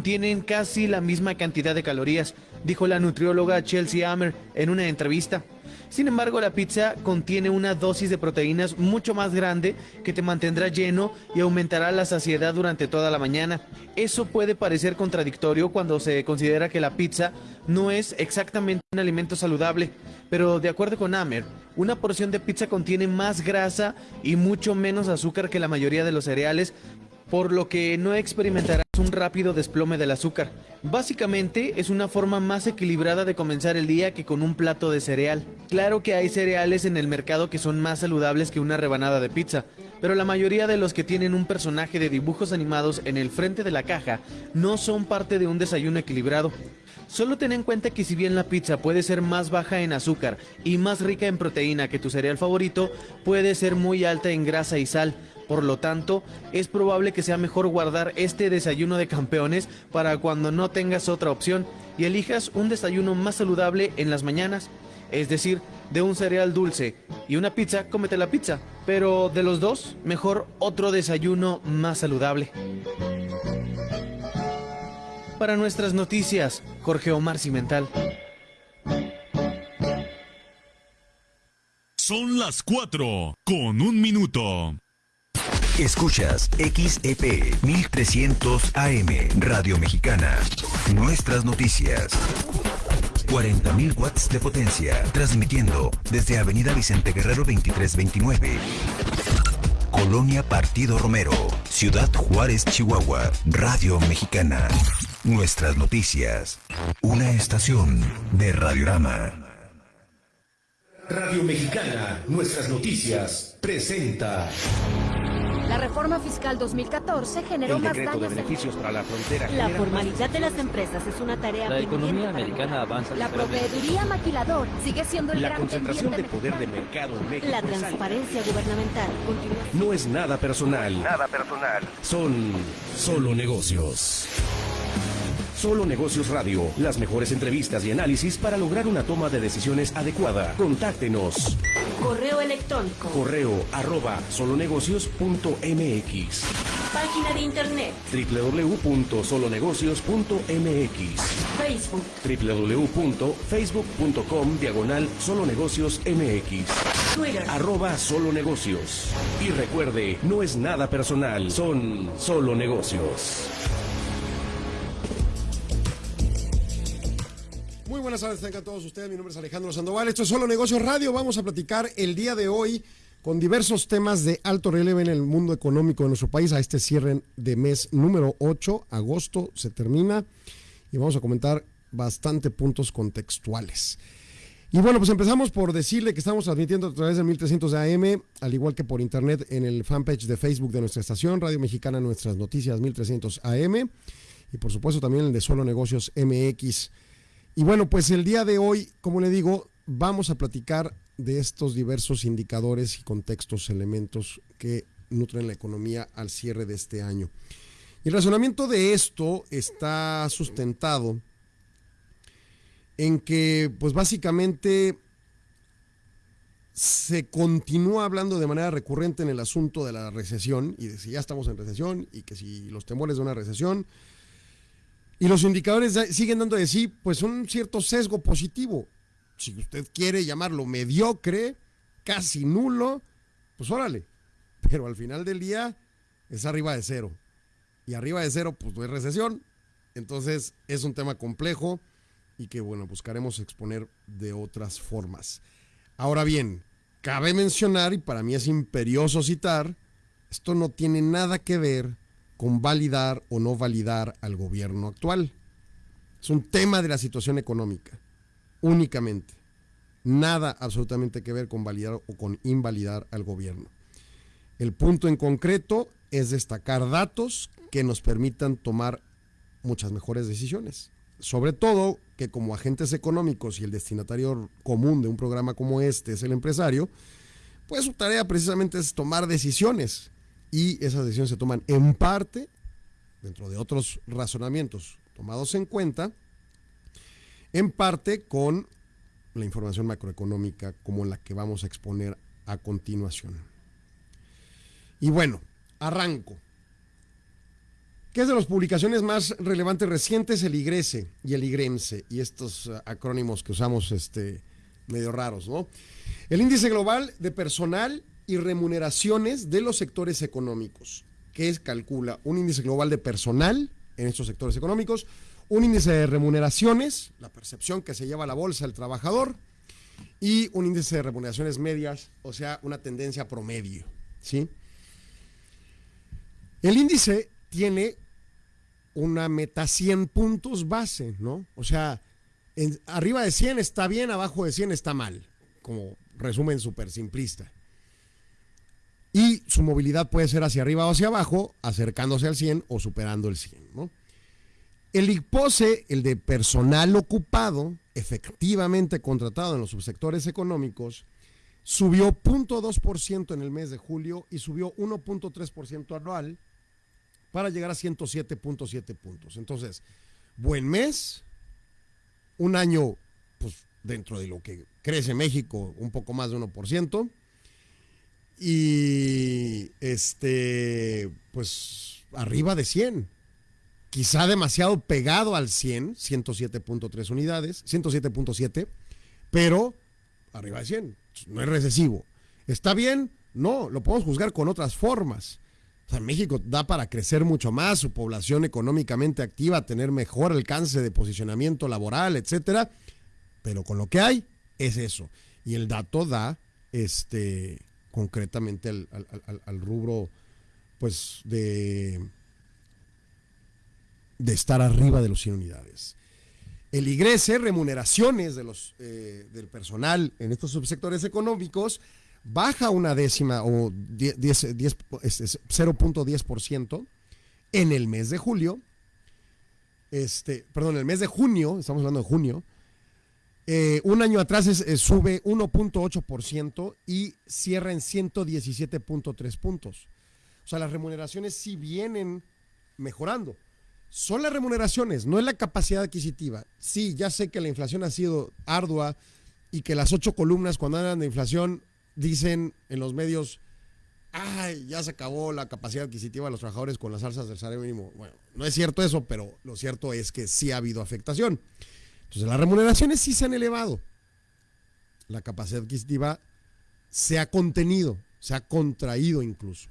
Tienen casi la misma cantidad de calorías, dijo la nutrióloga Chelsea Hammer en una entrevista. Sin embargo, la pizza contiene una dosis de proteínas mucho más grande que te mantendrá lleno y aumentará la saciedad durante toda la mañana. Eso puede parecer contradictorio cuando se considera que la pizza no es exactamente un alimento saludable, pero de acuerdo con Hammer, una porción de pizza contiene más grasa y mucho menos azúcar que la mayoría de los cereales, por lo que no experimentarás un rápido desplome del azúcar. Básicamente es una forma más equilibrada de comenzar el día que con un plato de cereal. Claro que hay cereales en el mercado que son más saludables que una rebanada de pizza, pero la mayoría de los que tienen un personaje de dibujos animados en el frente de la caja no son parte de un desayuno equilibrado. Solo ten en cuenta que si bien la pizza puede ser más baja en azúcar y más rica en proteína que tu cereal favorito, puede ser muy alta en grasa y sal. Por lo tanto, es probable que sea mejor guardar este desayuno de campeones para cuando no tengas otra opción y elijas un desayuno más saludable en las mañanas. Es decir, de un cereal dulce y una pizza, cómete la pizza. Pero de los dos, mejor otro desayuno más saludable. Para nuestras noticias, Jorge Omar Cimental. Son las 4 con un minuto. Escuchas XEP 1300 AM Radio Mexicana. Nuestras noticias. 40.000 watts de potencia, transmitiendo desde Avenida Vicente Guerrero 2329. Colonia Partido Romero, Ciudad Juárez, Chihuahua, Radio Mexicana. Nuestras noticias. Una estación de Radiorama. Radio Mexicana, nuestras noticias, presenta. La reforma fiscal 2014 generó El más decreto de daños. en- beneficios para la frontera. La genera formalidad de las empresas es una tarea La economía americana avanza. La proveeduría maquilador sigue siendo el La gran concentración de poder de mercado en México. La transparencia gubernamental continúa No es nada personal. Nada personal. Son solo negocios. Solo Negocios Radio, las mejores entrevistas y análisis para lograr una toma de decisiones adecuada. Contáctenos. correo electrónico, Correo arroba solonegocios.mx página de internet, www.solonegocios.mx Facebook, www.facebook.com diagonal solonegocios mx Twitter. arroba solo negocios. Y recuerde, no es nada personal, son solo negocios. Buenas tardes, tengan todos ustedes. Mi nombre es Alejandro Sandoval. Esto es Solo Negocios Radio. Vamos a platicar el día de hoy con diversos temas de alto relevo en el mundo económico de nuestro país a este cierre de mes número 8. Agosto se termina y vamos a comentar bastante puntos contextuales. Y bueno, pues empezamos por decirle que estamos transmitiendo a través de 1300 de AM, al igual que por internet en el fanpage de Facebook de nuestra estación, Radio Mexicana Nuestras Noticias 1300 AM, y por supuesto también el de Solo Negocios MX. Y bueno, pues el día de hoy, como le digo, vamos a platicar de estos diversos indicadores y contextos, elementos que nutren la economía al cierre de este año. Y el razonamiento de esto está sustentado en que, pues básicamente, se continúa hablando de manera recurrente en el asunto de la recesión y de si ya estamos en recesión y que si los temores de una recesión. Y los indicadores siguen dando de sí, pues un cierto sesgo positivo. Si usted quiere llamarlo mediocre, casi nulo, pues órale. Pero al final del día es arriba de cero. Y arriba de cero, pues no es recesión. Entonces es un tema complejo y que, bueno, buscaremos exponer de otras formas. Ahora bien, cabe mencionar, y para mí es imperioso citar, esto no tiene nada que ver con validar o no validar al gobierno actual. Es un tema de la situación económica, únicamente. Nada absolutamente que ver con validar o con invalidar al gobierno. El punto en concreto es destacar datos que nos permitan tomar muchas mejores decisiones. Sobre todo que como agentes económicos y el destinatario común de un programa como este es el empresario, pues su tarea precisamente es tomar decisiones y esas decisiones se toman en parte, dentro de otros razonamientos tomados en cuenta, en parte con la información macroeconómica como la que vamos a exponer a continuación. Y bueno, arranco. que es de las publicaciones más relevantes recientes, el IGRESE y el IGREMSE, y estos uh, acrónimos que usamos este, medio raros, ¿no? El índice global de personal y remuneraciones de los sectores económicos, que es, calcula un índice global de personal en estos sectores económicos, un índice de remuneraciones, la percepción que se lleva a la bolsa el trabajador, y un índice de remuneraciones medias, o sea, una tendencia promedio, ¿sí? El índice tiene una meta 100 puntos base, ¿no? O sea, arriba de 100 está bien, abajo de 100 está mal, como resumen súper simplista. Y su movilidad puede ser hacia arriba o hacia abajo, acercándose al 100 o superando el 100, ¿no? El IPOSE, el de personal ocupado, efectivamente contratado en los subsectores económicos, subió 0.2% en el mes de julio y subió 1.3% anual para llegar a 107.7 puntos. Entonces, buen mes, un año, pues dentro de lo que crece México, un poco más de 1%, y este, pues arriba de 100. Quizá demasiado pegado al 100, 107.3 unidades, 107.7, pero arriba de 100. No es recesivo. ¿Está bien? No, lo podemos juzgar con otras formas. O sea, México da para crecer mucho más, su población económicamente activa, tener mejor alcance de posicionamiento laboral, etcétera. Pero con lo que hay, es eso. Y el dato da este concretamente al, rubro pues de, de estar arriba de los 100 unidades. El IGRESE, remuneraciones de los, eh, del personal en estos subsectores económicos, baja una décima o 10, 10, 10, es- es 0.10% en el mes de julio. Este, perdón, el mes de junio, estamos hablando de junio. Eh, un año atrás eh, sube 1.8% y cierra en 117.3 puntos. O sea, las remuneraciones sí vienen mejorando. Son las remuneraciones, no es la capacidad adquisitiva. Sí, ya sé que la inflación ha sido ardua y que las ocho columnas cuando hablan de inflación dicen en los medios, ay, ya se acabó la capacidad adquisitiva de los trabajadores con las alzas del salario mínimo. Bueno, no es cierto eso, pero lo cierto es que sí ha habido afectación. Entonces, las remuneraciones sí se han elevado. La capacidad adquisitiva se ha contenido, se ha contraído incluso.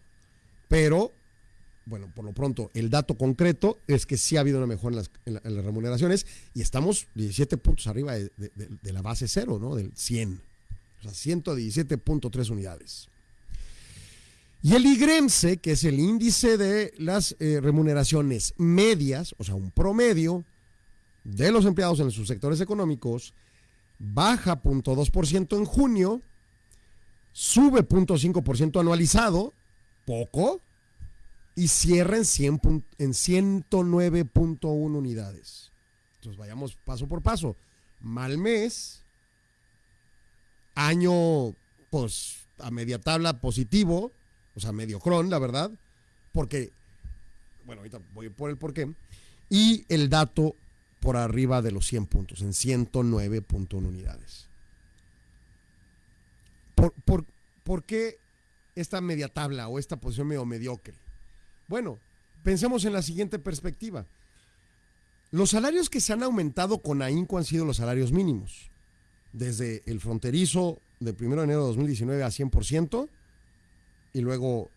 Pero, bueno, por lo pronto, el dato concreto es que sí ha habido una mejora en las, remuneraciones y estamos 17 puntos arriba de, la base cero, ¿no? Del 100. O sea, 117.3 unidades. Y el IGREMSE, que es el índice de las eh, remuneraciones medias, o sea, un promedio de los empleados en sus sectores económicos, baja 0.2% en junio, sube 0.5% anualizado, poco, y cierra en, 100 pun- en 109.1 unidades. Entonces vayamos paso por paso. Mal mes, año pues a media tabla positivo, o sea, medio cron, la verdad, porque, bueno, ahorita voy por el porqué, y el dato por arriba de los 100 puntos, en 109.1 unidades. ¿Por, por, por qué esta media tabla o esta posición medio mediocre? Bueno, pensemos en la siguiente perspectiva. Los salarios que se han aumentado con ahínco han sido los salarios mínimos. Desde el fronterizo del 1 de enero de 2019 a 100% y luego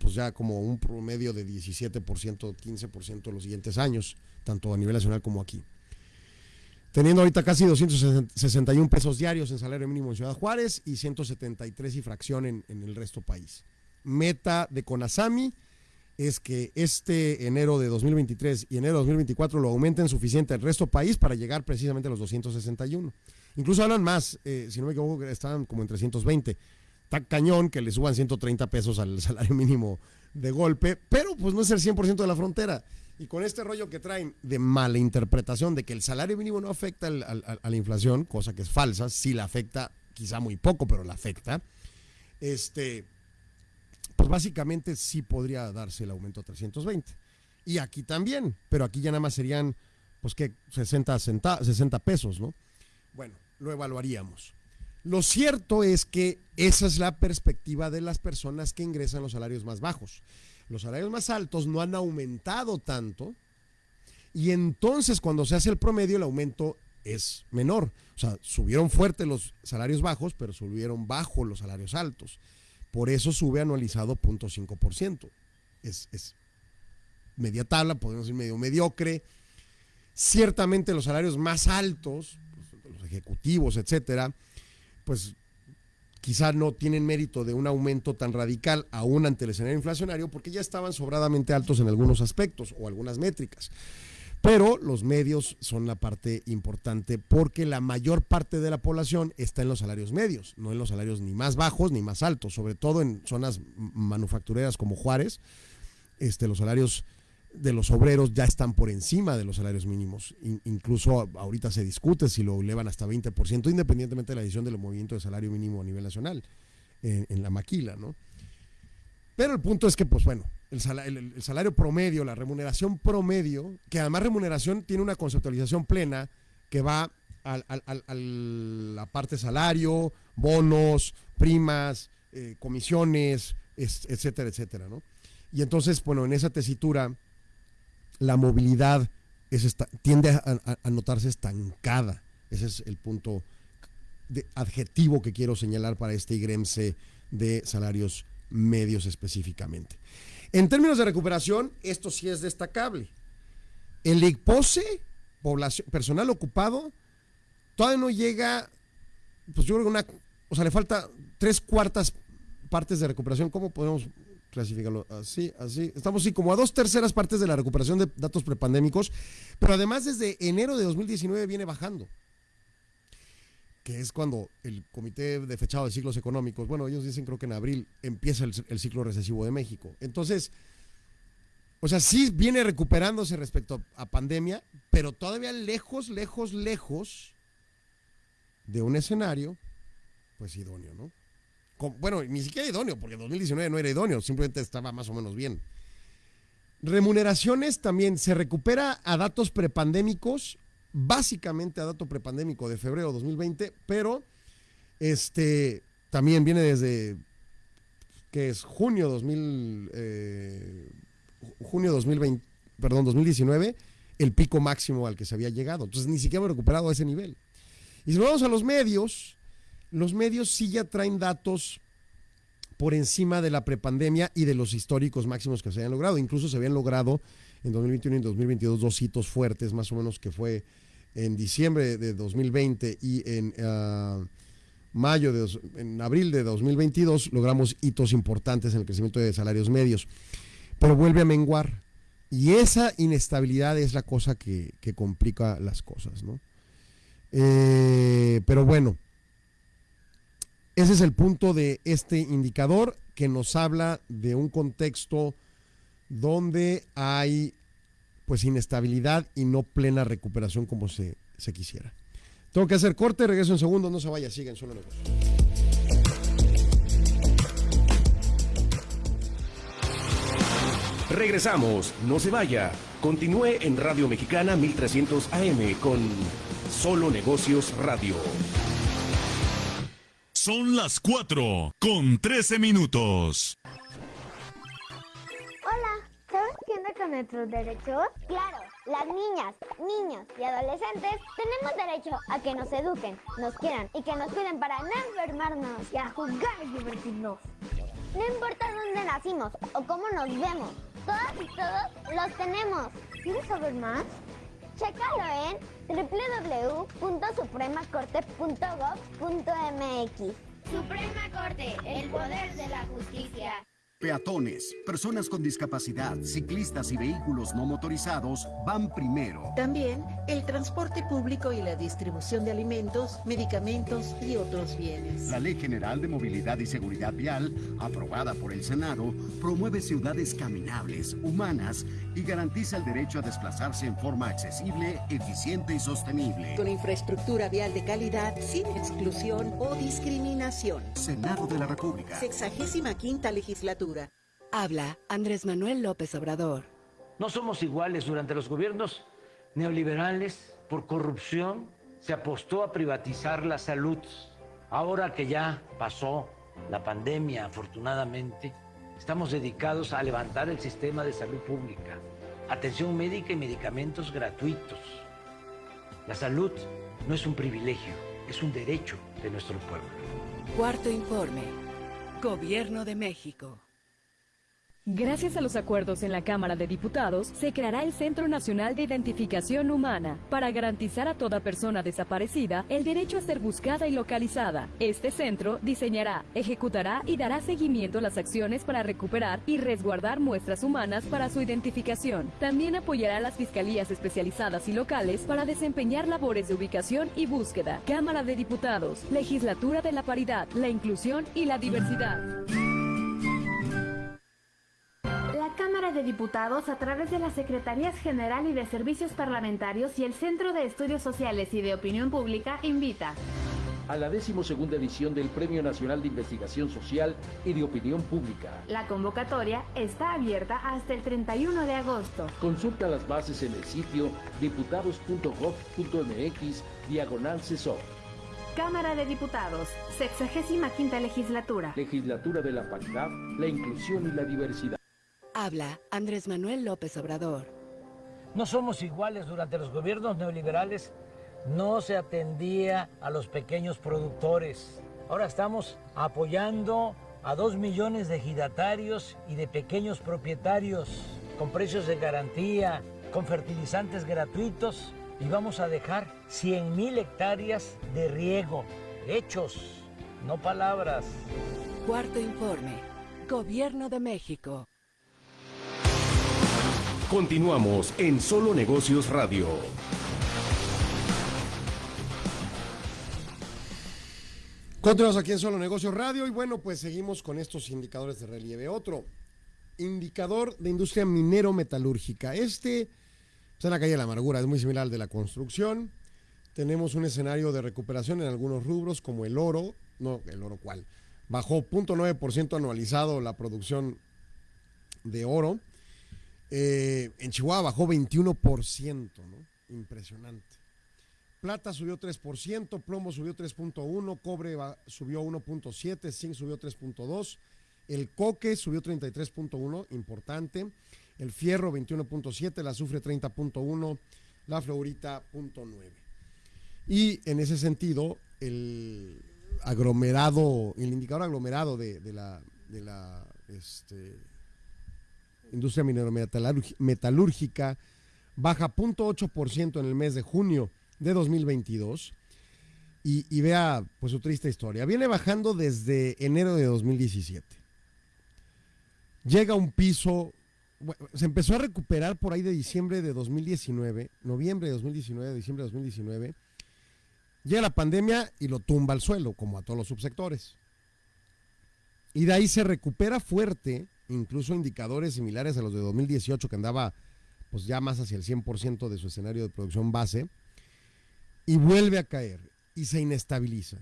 pues ya como un promedio de 17%, 15% los siguientes años, tanto a nivel nacional como aquí. Teniendo ahorita casi 261 pesos diarios en salario mínimo en Ciudad Juárez y 173 y fracción en, el resto país. Meta de Conasami es que este enero de 2023 y enero de 2024 lo aumenten suficiente al resto país para llegar precisamente a los 261. Incluso hablan más, eh, si no me equivoco, estaban como en 320. Está cañón que le suban 130 pesos al salario mínimo de golpe, pero pues no es el 100% de la frontera. Y con este rollo que traen de mala interpretación de que el salario mínimo no afecta a la inflación, cosa que es falsa, sí la afecta, quizá muy poco, pero la afecta. Este, pues básicamente sí podría darse el aumento a 320. Y aquí también, pero aquí ya nada más serían, pues que 60, centa- 60 pesos, ¿no? Bueno, lo evaluaríamos. Lo cierto es que esa es la perspectiva de las personas que ingresan los salarios más bajos. Los salarios más altos no han aumentado tanto y entonces cuando se hace el promedio el aumento es menor. O sea, subieron fuerte los salarios bajos, pero subieron bajo los salarios altos. Por eso sube anualizado 0.5%. Es, es media tabla, podemos decir medio mediocre. Ciertamente los salarios más altos, pues, los ejecutivos, etcétera, pues quizá no tienen mérito de un aumento tan radical aún ante el escenario inflacionario porque ya estaban sobradamente altos en algunos aspectos o algunas métricas. Pero los medios son la parte importante porque la mayor parte de la población está en los salarios medios, no en los salarios ni más bajos ni más altos, sobre todo en zonas manufactureras como Juárez. Este, los salarios de los obreros ya están por encima de los salarios mínimos. incluso ahorita se discute si lo elevan hasta 20%, independientemente de la decisión del movimiento de salario mínimo a nivel nacional, en, la maquila, ¿no? Pero el punto es que, pues bueno, el salario, promedio, la remuneración promedio, que además remuneración tiene una conceptualización plena que va a la parte salario, bonos, primas, eh, comisiones, etcétera, etcétera, ¿no? Y entonces, bueno, en esa tesitura, la movilidad tiende a, a, notarse estancada. Ese es el punto de adjetivo que quiero señalar para este IGREMSE de salarios medios específicamente. En términos de recuperación, esto sí es destacable. El ICPOSE, población, personal ocupado, todavía no llega, pues yo creo que una, o sea, le falta tres cuartas partes de recuperación. ¿Cómo podemos clasificarlo? Así, así. Estamos así como a dos terceras partes de la recuperación de datos prepandémicos, pero además desde enero de 2019 viene bajando que es cuando el Comité de Fechado de Ciclos Económicos, bueno, ellos dicen creo que en abril empieza el, ciclo recesivo de México. Entonces, o sea, sí viene recuperándose respecto a pandemia, pero todavía lejos, lejos, lejos de un escenario, pues idóneo, ¿no? Bueno, ni siquiera idóneo, porque en 2019 no era idóneo, simplemente estaba más o menos bien. Remuneraciones también se recupera a datos prepandémicos básicamente a dato prepandémico de febrero de 2020, pero este también viene desde que es junio 2000 eh, junio 2020, perdón, 2019, el pico máximo al que se había llegado. Entonces ni siquiera hemos recuperado ese nivel. Y si vamos a los medios, los medios sí ya traen datos por encima de la prepandemia y de los históricos máximos que se habían logrado. Incluso se habían logrado en 2021 y en 2022 dos hitos fuertes, más o menos que fue en diciembre de 2020 y en ah, mayo de en abril de 2022 logramos hitos importantes en el crecimiento de salarios medios, pero vuelve a menguar y esa inestabilidad es la cosa que, complica las cosas, ¿no? Eh, pero bueno, ese es el punto de este indicador que nos habla de un contexto donde hay pues inestabilidad y no plena recuperación como se, se quisiera. Tengo que hacer corte, regreso en segundo, no se vaya, siguen solo negocio. Regresamos, no se vaya. Continúe en Radio Mexicana 1300 AM con Solo Negocios Radio. Son las 4 con 13 minutos. con nuestros derechos? Claro, las niñas, niños y adolescentes tenemos derecho a que nos eduquen, nos quieran y que nos cuiden para no enfermarnos y a jugar y divertirnos. No importa dónde nacimos o cómo nos vemos, todas y todos los tenemos. ¿Quieres saber más? Chécalo en www.supremacorte.gov.mx. Suprema Corte, el poder de la justicia. Peatones, personas con discapacidad, ciclistas y vehículos no motorizados van primero. También el transporte público y la distribución de alimentos, medicamentos y otros bienes. La Ley General de Movilidad y Seguridad Vial, aprobada por el Senado, promueve ciudades caminables, humanas y garantiza el derecho a desplazarse en forma accesible, eficiente y sostenible. Con infraestructura vial de calidad, sin exclusión o discriminación. Senado de la República. Sexagésima quinta legislatura. Habla Andrés Manuel López Obrador. No somos iguales durante los gobiernos neoliberales por corrupción. Se apostó a privatizar la salud. Ahora que ya pasó la pandemia, afortunadamente, estamos dedicados a levantar el sistema de salud pública, atención médica y medicamentos gratuitos. La salud no es un privilegio, es un derecho de nuestro pueblo. Cuarto informe. Gobierno de México. Gracias a los acuerdos en la Cámara de Diputados, se creará el Centro Nacional de Identificación Humana para garantizar a toda persona desaparecida el derecho a ser buscada y localizada. Este centro diseñará, ejecutará y dará seguimiento a las acciones para recuperar y resguardar muestras humanas para su identificación. También apoyará a las fiscalías especializadas y locales para desempeñar labores de ubicación y búsqueda. Cámara de Diputados, Legislatura de la Paridad, la Inclusión y la Diversidad. La Cámara de Diputados, a través de las Secretarías General y de Servicios Parlamentarios y el Centro de Estudios Sociales y de Opinión Pública, invita a la decimosegunda edición del Premio Nacional de Investigación Social y de Opinión Pública. La convocatoria está abierta hasta el 31 de agosto. Consulta las bases en el sitio diputados.gov.mx diagonal CESOP. Cámara de Diputados, 65 quinta legislatura. Legislatura de la Paridad, la Inclusión y la Diversidad. Habla Andrés Manuel López Obrador. No somos iguales durante los gobiernos neoliberales. No se atendía a los pequeños productores. Ahora estamos apoyando a dos millones de ejidatarios y de pequeños propietarios con precios de garantía, con fertilizantes gratuitos y vamos a dejar 100 mil hectáreas de riego. Hechos, no palabras. Cuarto informe. Gobierno de México. Continuamos en Solo Negocios Radio. Continuamos aquí en Solo Negocios Radio y bueno, pues seguimos con estos indicadores de relieve. Otro indicador de industria minero-metalúrgica. Este está en la calle de la amargura, es muy similar al de la construcción. Tenemos un escenario de recuperación en algunos rubros como el oro, no, el oro cuál, bajó 0.9% anualizado la producción de oro. Eh, en Chihuahua bajó 21%, ¿no? Impresionante. Plata subió 3%, plomo subió 3.1%, cobre subió 1.7%, zinc subió 3.2%, el coque subió 33.1%, importante, el fierro 21.7%, el azufre 30.1%, la fluorita 0.9%. Y en ese sentido, el aglomerado, el indicador aglomerado de, la, de la este, industria minero-metalúrgica baja 0.8% en el mes de junio de 2022 y, y, vea pues su triste historia. Viene bajando desde enero de 2017. Llega a un piso, se empezó a recuperar por ahí de diciembre de 2019, noviembre de 2019, diciembre de 2019. Llega la pandemia y lo tumba al suelo, como a todos los subsectores. Y de ahí se recupera fuerte, incluso indicadores similares a los de 2018, que andaba pues ya más hacia el 100% de su escenario de producción base y vuelve a caer y se inestabiliza.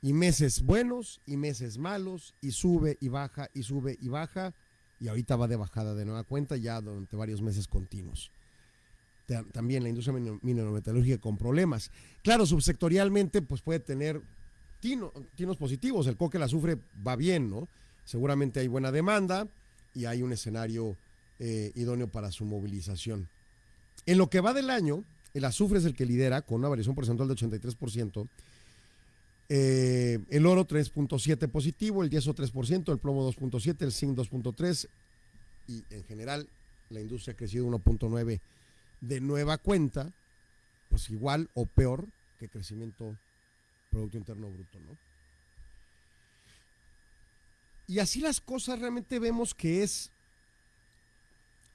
Y meses buenos y meses malos y sube y baja y sube y baja y ahorita va de bajada de nueva cuenta ya durante varios meses continuos. También la industria minerometalúrgica con problemas. Claro, subsectorialmente pues puede tener tino, tinos positivos. El coque, el azufre va bien, ¿no? Seguramente hay buena demanda y hay un escenario eh, idóneo para su movilización. En lo que va del año, el azufre es el que lidera con una variación porcentual de 83%. Eh, el oro 3.7 positivo, el yeso 3%, el plomo 2.7, el zinc 2.3 y en general la industria ha crecido 1.9 de nueva cuenta, pues igual o peor que crecimiento Producto Interno Bruto, ¿no? Y así las cosas realmente vemos que es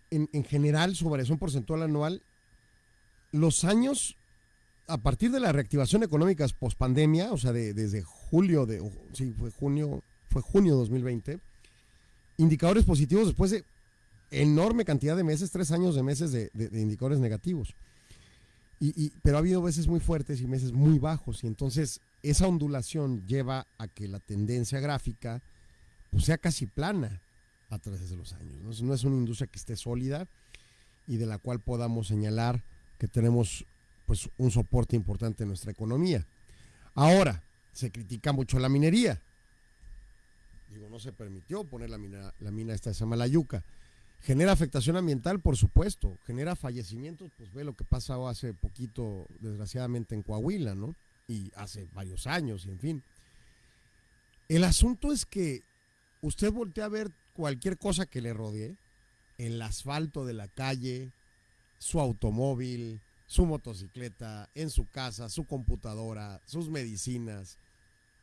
en, en general su variación porcentual anual los años a partir de la reactivación económica post pandemia, o sea, de, desde julio de, sí, fue junio, fue junio 2020, indicadores positivos después de enorme cantidad de meses, tres años de meses de, indicadores negativos. Y, y, pero ha habido meses muy fuertes y meses muy bajos, y entonces esa ondulación lleva a que la tendencia gráfica pues, sea casi plana a través de los años. ¿no? es una industria que esté sólida y de la cual podamos señalar que tenemos pues un soporte importante en nuestra economía. Ahora, se critica mucho la minería. digo, no se permitió poner la mina, la mina esta de Samalayuca. Genera afectación ambiental, por supuesto. Genera fallecimientos, pues ve lo que pasó hace poquito, desgraciadamente, en Coahuila, ¿no? Y hace varios años, y en fin. El asunto es que usted voltea a ver cualquier cosa que le rodee, el asfalto de la calle, su automóvil, su motocicleta, en su casa, su computadora, sus medicinas,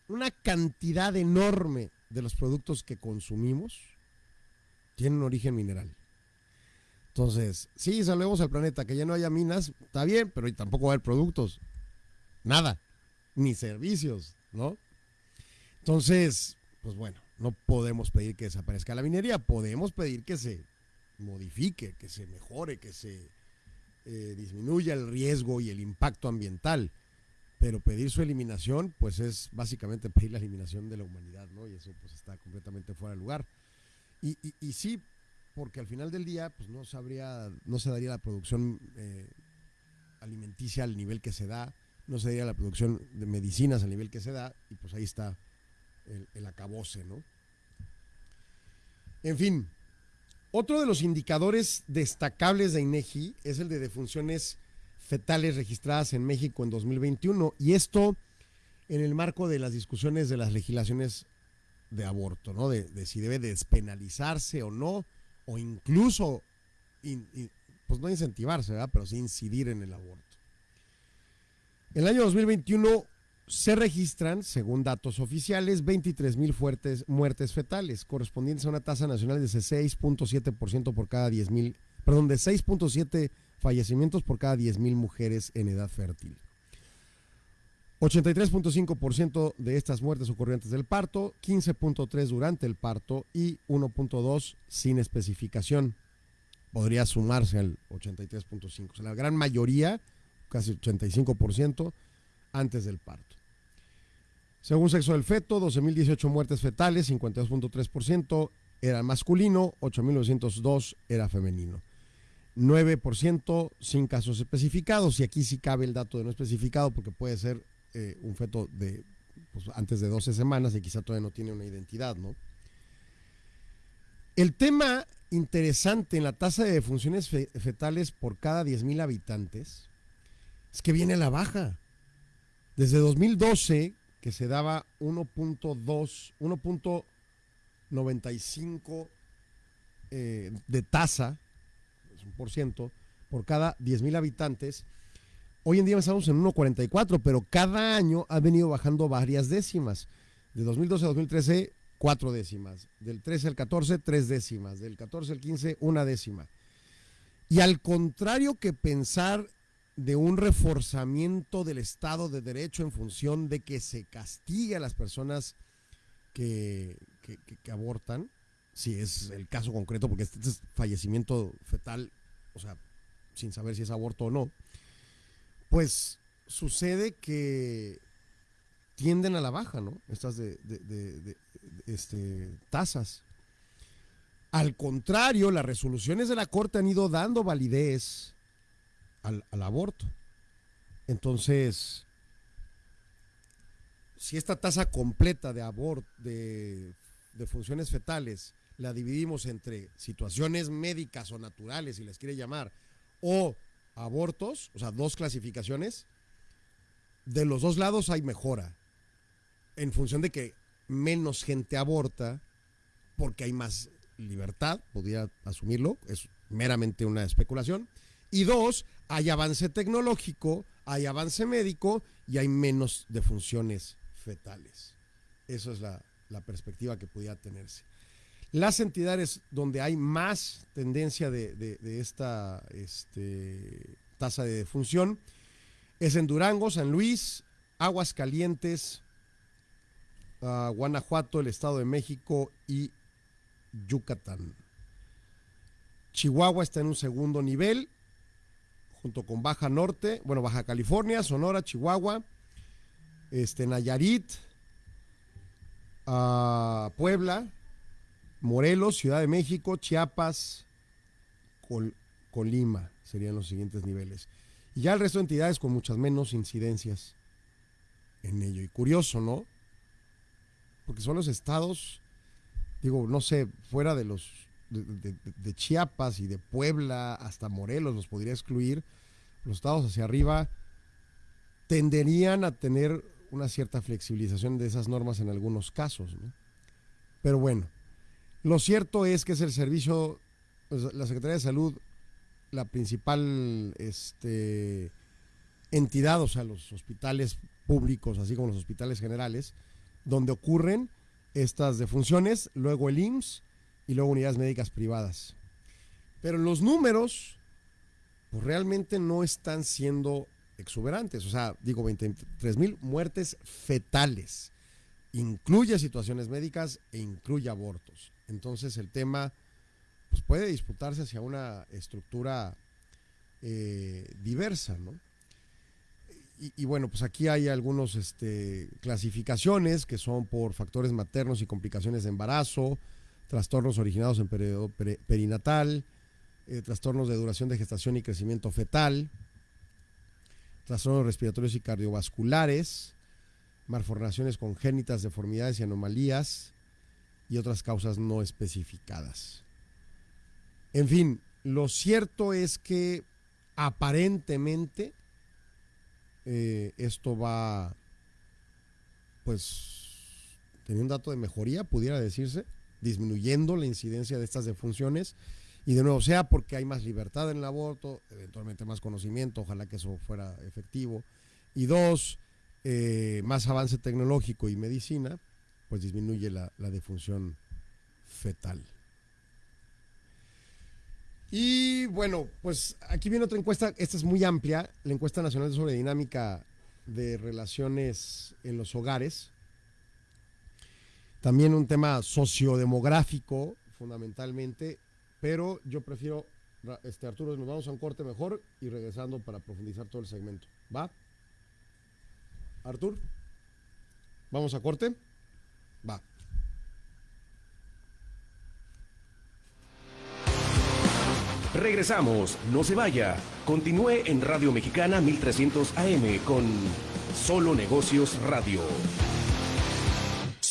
una cantidad enorme de los productos que consumimos tienen origen mineral. Entonces, sí, salvemos al planeta, que ya no haya minas, está bien, pero tampoco va a haber productos. Nada, ni servicios, ¿no? Entonces, pues bueno, no podemos pedir que desaparezca la minería, podemos pedir que se modifique, que se mejore, que se eh, disminuya el riesgo y el impacto ambiental. Pero pedir su eliminación, pues es básicamente pedir la eliminación de la humanidad, ¿no? Y eso pues está completamente fuera de lugar. Y, y, sí, porque al final del día, pues no sabría, no se daría la producción eh, alimenticia al nivel que se da, no se daría la producción de medicinas al nivel que se da, y pues ahí está el, acabose, ¿no? En fin, otro de los indicadores destacables de INEGI es el de defunciones fetales registradas en México en 2021 y esto en el marco de las discusiones de las legislaciones de aborto, ¿no? De, si debe despenalizarse o no, o incluso, pues no incentivarse, ¿verdad? Pero sí incidir en el aborto. En el año 2021 se registran, según datos oficiales, 23 mil muertes fetales, correspondientes a una tasa nacional de 6.7% por cada 10 mil, perdón, de 6.7 fallecimientos por cada 10 mil mujeres en edad fértil. 83.5% de estas muertes ocurrieron antes del parto, 15.3 durante el parto y 1.2 sin especificación. Podría sumarse al 83.5. O sea, la gran mayoría, casi 85%, antes del parto. Según sexo del feto, 12.018 muertes fetales, 52.3% era masculino, 8.902 era femenino. 9% sin casos especificados, y aquí sí cabe el dato de no especificado porque puede ser eh, un feto de pues, antes de 12 semanas y quizá todavía no tiene una identidad, ¿no? El tema interesante en la tasa de defunciones fetales por cada 10.000 habitantes es que viene a la baja. Desde 2012, que se daba 1.2, 1.95 eh, de tasa, es un por ciento, por cada 10 mil habitantes, hoy en día estamos en 1.44, pero cada año ha venido bajando varias décimas. De 2012 a 2013, cuatro décimas. Del 13 al 14, tres décimas. Del 14 al 15, una décima. Y al contrario que pensar de un reforzamiento del Estado de Derecho en función de que se castigue a las personas que, abortan, si es el caso concreto, porque este es fallecimiento fetal, o sea, sin saber si es aborto o no, pues sucede que tienden a la baja, ¿no? Estas de, este, tasas. Al contrario, las resoluciones de la Corte han ido dando validez al, aborto. Entonces, si esta tasa completa de aborto, de, funciones fetales, la dividimos entre situaciones médicas o naturales, si les quiere llamar, o abortos, o sea, dos clasificaciones, de los dos lados hay mejora, en función de que menos gente aborta, porque hay más libertad, podría asumirlo, es meramente una especulación, y dos, hay avance tecnológico, hay avance médico y hay menos defunciones fetales. Esa es la, perspectiva que podía tenerse. Las entidades donde hay más tendencia de, esta este, tasa de defunción es en Durango, San Luis, Aguascalientes, uh, Guanajuato, el Estado de México y Yucatán. Chihuahua está en un segundo nivel junto con Baja Norte, bueno, Baja California, Sonora, Chihuahua, este, Nayarit, ah, Puebla, Morelos, Ciudad de México, Chiapas, Colima, serían los siguientes niveles. Y ya el resto de entidades con muchas menos incidencias en ello. Y curioso, ¿no? Porque son los estados digo, no sé, fuera de los de, Chiapas y de Puebla hasta Morelos los podría excluir, los estados hacia arriba tenderían a tener una cierta flexibilización de esas normas en algunos casos. Pero bueno, lo cierto es que es el servicio, pues, la Secretaría de Salud, la principal este, entidad, o sea, los hospitales públicos, así como los hospitales generales, donde ocurren estas defunciones, luego el IMSS y luego unidades médicas privadas. Pero los números, pues realmente no están siendo exuberantes. O sea, digo, 23 mil muertes fetales. Incluye situaciones médicas e incluye abortos. Entonces el tema pues puede disputarse hacia una estructura eh, diversa, ¿no? Y, bueno, pues aquí hay algunas este, clasificaciones que son por factores maternos y complicaciones de embarazo, trastornos originados en periodo peri- perinatal, eh, trastornos de duración de gestación y crecimiento fetal, trastornos respiratorios y cardiovasculares, malformaciones congénitas, deformidades y anomalías y otras causas no especificadas. En fin, lo cierto es que aparentemente eh, esto va, pues, teniendo un dato de mejoría, pudiera decirse, disminuyendo la incidencia de estas defunciones. Y de nuevo, sea porque hay más libertad en el aborto, eventualmente más conocimiento, ojalá que eso fuera efectivo. Y dos, eh, más avance tecnológico y medicina, pues disminuye la, la defunción fetal. Y bueno, pues aquí viene otra encuesta, esta es muy amplia, la encuesta nacional sobre dinámica de relaciones en los hogares. También un tema sociodemográfico, fundamentalmente, pero yo prefiero, este Arturo, nos vamos a un corte mejor y regresando para profundizar todo el segmento. ¿Va? Artur, ¿vamos a corte? Va. Regresamos, no se vaya. Continúe en Radio Mexicana 1300 AM con Solo Negocios Radio.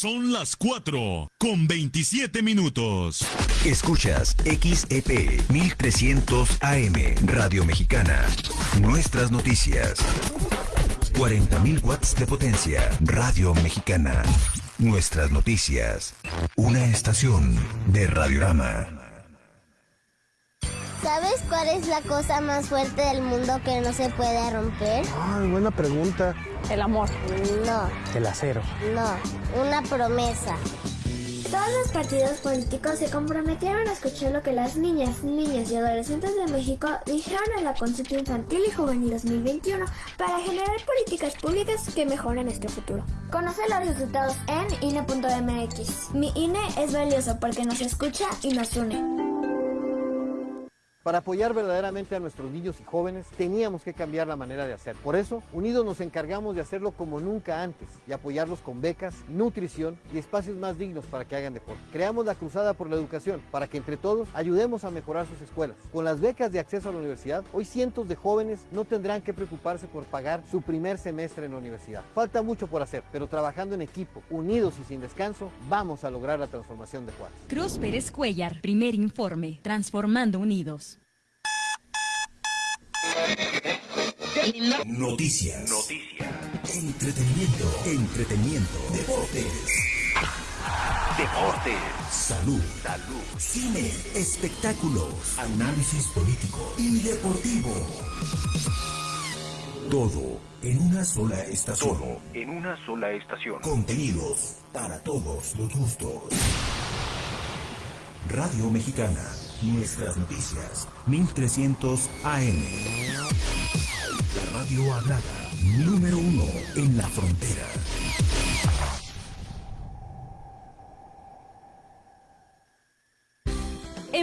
Son las 4 con 27 minutos. Escuchas XEP 1300 AM Radio Mexicana. Nuestras noticias. 40.000 watts de potencia. Radio Mexicana. Nuestras noticias. Una estación de Radiorama. ¿Sabes cuál es la cosa más fuerte del mundo que no se puede romper? Ay, buena pregunta. El amor. No, El acero. no, una promesa. Todos los partidos políticos se comprometieron a escuchar lo que las niñas, niños y adolescentes de México dijeron en la consulta infantil y juvenil 2021 para generar políticas públicas que mejoren este futuro. Conoce los resultados en INE.mx. Mi INE es valioso porque nos escucha y nos une. Para apoyar verdaderamente a nuestros niños y jóvenes teníamos que cambiar la manera de hacer. Por eso, unidos nos encargamos de hacerlo como nunca antes y apoyarlos con becas, nutrición y espacios más dignos para que hagan deporte. Creamos la Cruzada por la Educación para que entre todos ayudemos a mejorar sus escuelas. Con las becas de acceso a la universidad, hoy cientos de jóvenes no tendrán que preocuparse por pagar su primer semestre en la universidad. Falta mucho por hacer, pero trabajando en equipo, unidos y sin descanso, vamos a lograr la transformación de Juárez. Cruz Pérez Cuellar, primer informe, Transformando Unidos. Noticias. Entretenimiento. Entretenimiento. Deportes. Deportes. Salud. Salud. Cine. Espectáculos. Análisis político y deportivo. Todo en una sola estación. Todo en una sola estación. Contenidos para todos los gustos. Radio Mexicana. Nuestras noticias. 1300 AM. La radio hablada. Número uno en la frontera.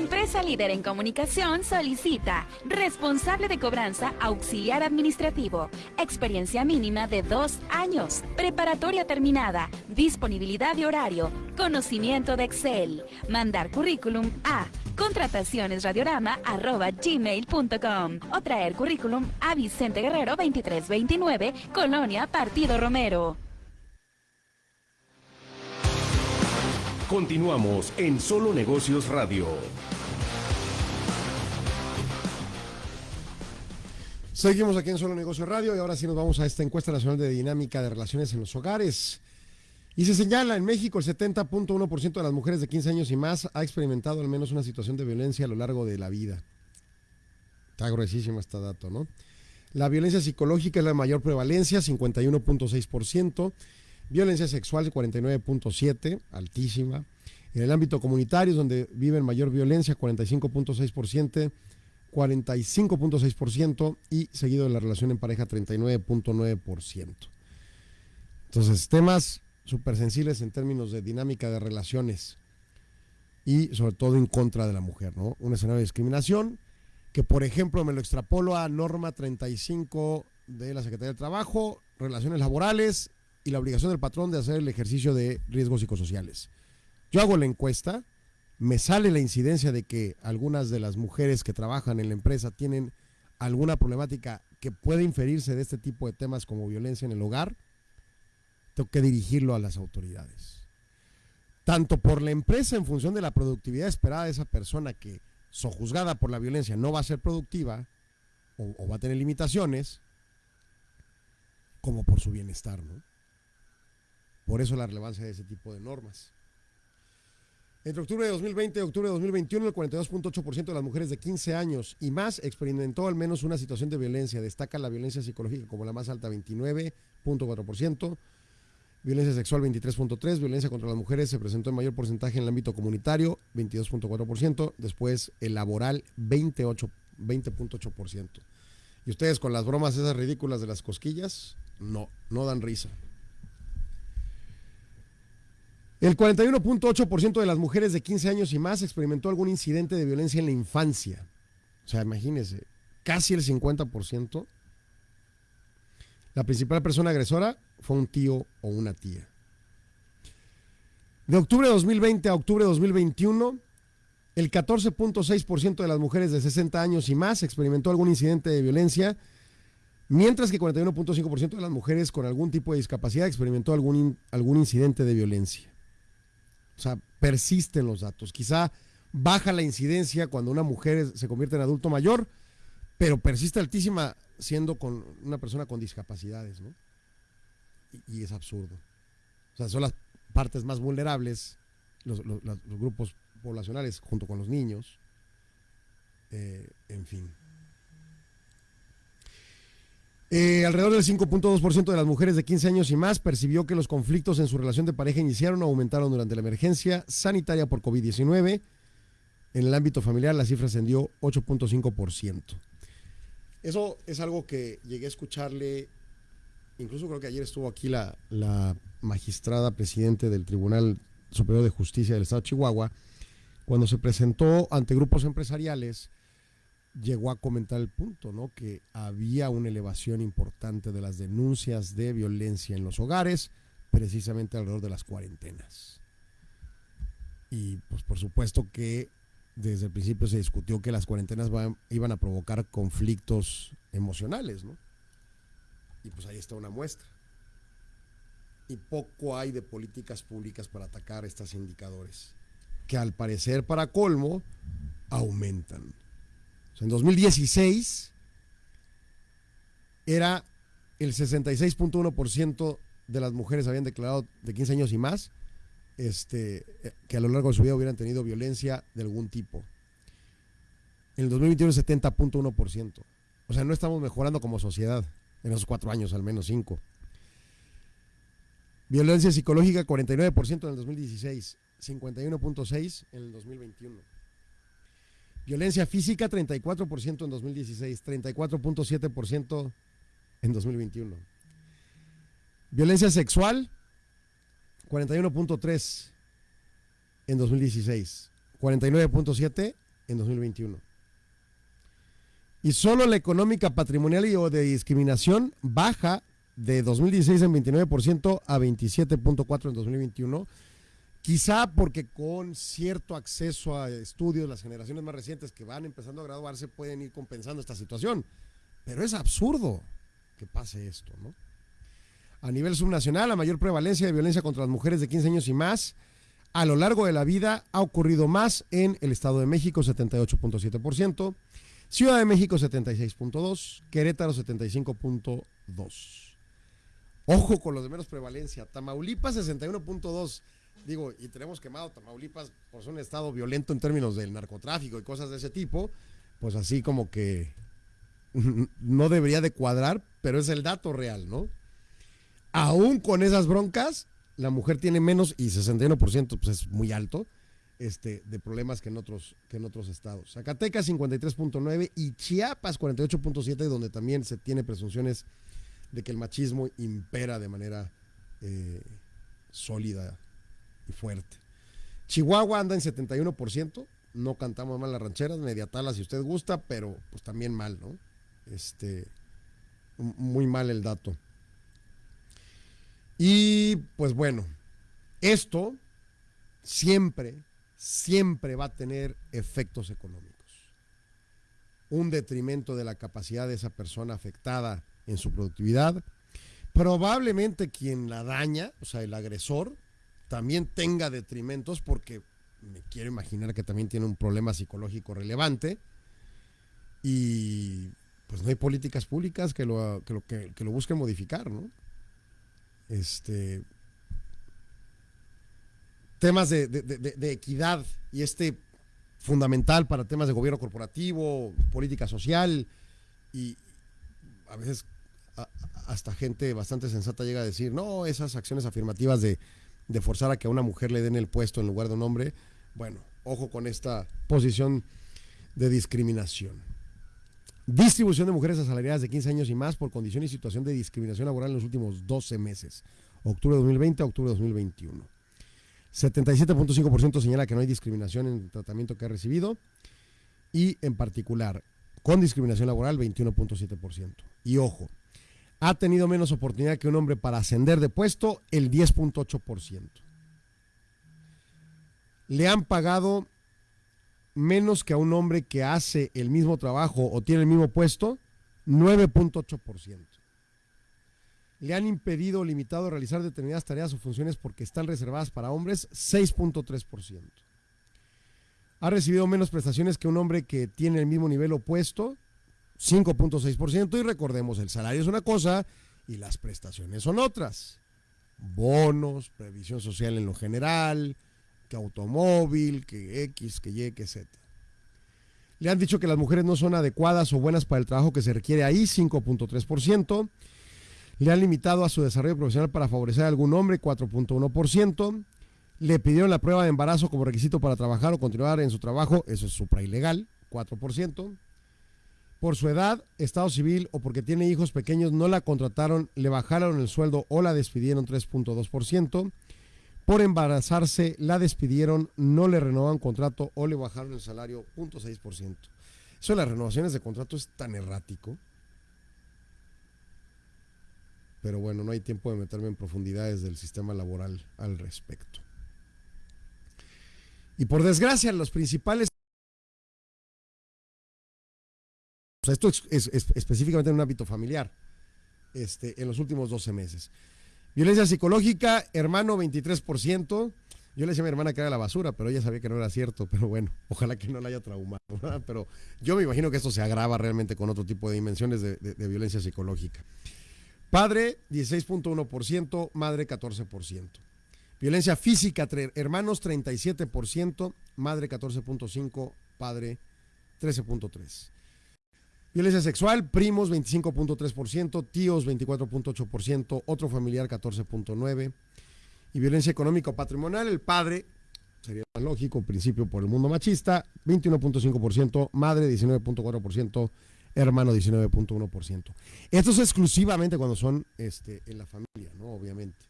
Empresa líder en comunicación solicita responsable de cobranza auxiliar administrativo, experiencia mínima de dos años, preparatoria terminada, disponibilidad de horario, conocimiento de Excel, mandar currículum a contratacionesradiorama.gmail.com o traer currículum a Vicente Guerrero 2329, Colonia Partido Romero. Continuamos en Solo Negocios Radio. Seguimos aquí en Solo Negocio Radio y ahora sí nos vamos a esta encuesta nacional de dinámica de relaciones en los hogares. Y se señala, en México el 70.1% de las mujeres de 15 años y más ha experimentado al menos una situación de violencia a lo largo de la vida. Está gruesísimo este dato, ¿no? La violencia psicológica es la mayor prevalencia, 51.6%. Violencia sexual, 49.7%, altísima. En el ámbito comunitario donde viven mayor violencia, 45.6%. 45.6% y seguido de la relación en pareja 39.9%. Entonces, temas súper sensibles en términos de dinámica de relaciones y sobre todo en contra de la mujer, ¿no? Un escenario de discriminación que, por ejemplo, me lo extrapolo a norma 35 de la Secretaría del Trabajo, relaciones laborales y la obligación del patrón de hacer el ejercicio de riesgos psicosociales. Yo hago la encuesta, me sale la incidencia de que algunas de las mujeres que trabajan en la empresa tienen alguna problemática que puede inferirse de este tipo de temas como violencia en el hogar, tengo que dirigirlo a las autoridades. Tanto por la empresa en función de la productividad esperada de esa persona que, sojuzgada por la violencia, no va a ser productiva o, o va a tener limitaciones, como por su bienestar, ¿no? Por eso la relevancia de ese tipo de normas. Entre octubre de 2020 y octubre de 2021, el 42.8% de las mujeres de 15 años y más experimentó al menos una situación de violencia. Destaca la violencia psicológica como la más alta, 29.4%. Violencia sexual, 23.3%. Violencia contra las mujeres se presentó en mayor porcentaje en el ámbito comunitario, 22.4%. Después, el laboral, 20.8%. y ustedes con las bromas esas ridículas de las cosquillas, no, no dan risa. El 41.8% de las mujeres de 15 años y más experimentó algún incidente de violencia en la infancia. O sea, imagínense, casi el 50%. La principal persona agresora fue un tío o una tía. De octubre de 2020 a octubre de 2021, el 14.6% de las mujeres de 60 años y más experimentó algún incidente de violencia, mientras que 41.5% de las mujeres con algún tipo de discapacidad experimentó algún, algún incidente de violencia. O sea, persisten los datos. Quizá baja la incidencia cuando una mujer se convierte en adulto mayor, pero persiste altísima siendo con una persona con discapacidades, ¿no? Y, es absurdo. O sea, son las partes más vulnerables, los grupos poblacionales junto con los niños, eh, en fin. Eh, alrededor del 5.2% de las mujeres de 15 años y más percibió que los conflictos en su relación de pareja iniciaron o aumentaron durante la emergencia sanitaria por COVID-19. En el ámbito familiar la cifra ascendió 8.5%. Eso es algo que llegué a escucharle, incluso creo que ayer estuvo aquí la, la magistrada presidente del Tribunal Superior de Justicia del Estado de Chihuahua, cuando se presentó ante grupos empresariales llegó a comentar el punto, ¿no? Que había una elevación importante de las denuncias de violencia en los hogares, precisamente alrededor de las cuarentenas. Y pues por supuesto que desde el principio se discutió que las cuarentenas iban a provocar conflictos emocionales, ¿no? Y pues ahí está una muestra. Y poco hay de políticas públicas para atacar estos indicadores, que al parecer para colmo aumentan. En 2016 era el 66.1% de las mujeres habían declarado de 15 años y más este, que a lo largo de su vida hubieran tenido violencia de algún tipo. En el 2021 es 70.1%. O sea, no estamos mejorando como sociedad en esos cuatro años, al menos cinco. Violencia psicológica 49% en el 2016, 51.6% en el 2021. Violencia física 34% en 2016, 34.7% en 2021. Violencia sexual 41.3 en 2016, 49.7 en 2021. Y solo la económica patrimonial y o de discriminación baja de 2016 en 29% a 27.4 en 2021 Quizá porque con cierto acceso a estudios, las generaciones más recientes que van empezando a graduarse pueden ir compensando esta situación. Pero es absurdo que pase esto, ¿no? A nivel subnacional, la mayor prevalencia de violencia contra las mujeres de 15 años y más a lo largo de la vida ha ocurrido más en el Estado de México, 78.7%, Ciudad de México, 76.2%, Querétaro, 75.2%. Ojo con los de menos prevalencia. Tamaulipas 61.2. Digo, y tenemos quemado Tamaulipas por ser un estado violento en términos del narcotráfico y cosas de ese tipo. Pues así como que no debería de cuadrar, pero es el dato real, ¿no? Aún con esas broncas, la mujer tiene menos, y 61% pues es muy alto, este, de problemas que en otros, que en otros estados. Zacatecas 53.9 y Chiapas 48.7, donde también se tiene presunciones de que el machismo impera de manera eh, sólida fuerte. Chihuahua anda en 71%, no cantamos mal las rancheras, mediatala si usted gusta, pero pues también mal, ¿no? Este, muy mal el dato. Y pues bueno, esto siempre, siempre va a tener efectos económicos. Un detrimento de la capacidad de esa persona afectada en su productividad. Probablemente quien la daña, o sea, el agresor, también tenga detrimentos porque me quiero imaginar que también tiene un problema psicológico relevante y pues no hay políticas públicas que lo, que lo, que, lo busquen modificar, ¿no? Este, temas de, de, equidad y este fundamental para temas de gobierno corporativo, política social y a veces hasta gente bastante sensata llega a decir, no, esas acciones afirmativas de, de forzar a que a una mujer le den el puesto en lugar de un hombre, bueno, ojo con esta posición de discriminación. Distribución de mujeres asalariadas de 15 años y más por condición y situación de discriminación laboral en los últimos 12 meses, octubre de 2020 a octubre de 2021. 77.5% señala que no hay discriminación en el tratamiento que ha recibido y en particular con discriminación laboral 21.7%. Y ojo, ha tenido menos oportunidad que un hombre para ascender de puesto el 10.8%. Le han pagado menos que a un hombre que hace el mismo trabajo o tiene el mismo puesto, 9.8%. Le han impedido o limitado realizar determinadas tareas o funciones porque están reservadas para hombres, 6.3%. Ha recibido menos prestaciones que un hombre que tiene el mismo nivel opuesto, 5.6%, y recordemos, el salario es una cosa y las prestaciones son otras. Bonos, previsión social en lo general, que automóvil, que X, que Y, que Z. Le han dicho que las mujeres no son adecuadas o buenas para el trabajo que se requiere ahí, 5.3%. Le han limitado a su desarrollo profesional para favorecer a algún hombre, 4.1%. Le pidieron la prueba de embarazo como requisito para trabajar o continuar en su trabajo, eso es supra ilegal, 4%. Por su edad, estado civil o porque tiene hijos pequeños no la contrataron, le bajaron el sueldo o la despidieron 3.2%. Por embarazarse, la despidieron, no le renovaron contrato o le bajaron el salario 0.6%. Eso de las renovaciones de contrato es tan errático. Pero bueno, no hay tiempo de meterme en profundidades del sistema laboral al respecto. Y por desgracia, los principales... esto es, específicamente en un ámbito familiar, este, en los últimos 12 meses. Violencia psicológica, hermano 23%. Yo le decía a mi hermana que era la basura, pero ella sabía que no era cierto. Pero bueno, ojalá que no la haya traumado. Pero yo me imagino que esto se agrava realmente con otro tipo de dimensiones de, violencia psicológica. Padre 16.1%, madre 14%. Violencia física, hermanos 37%, madre 14.5%, padre 13.3%. Violencia sexual, primos 25.3%, tíos 24.8%, otro familiar 14.9%. Y violencia económica o patrimonial, el padre, sería más lógico, principio por el mundo machista, 21.5%, madre 19.4%, hermano 19.1%. Esto es exclusivamente cuando son este, en la familia, ¿no? Obviamente.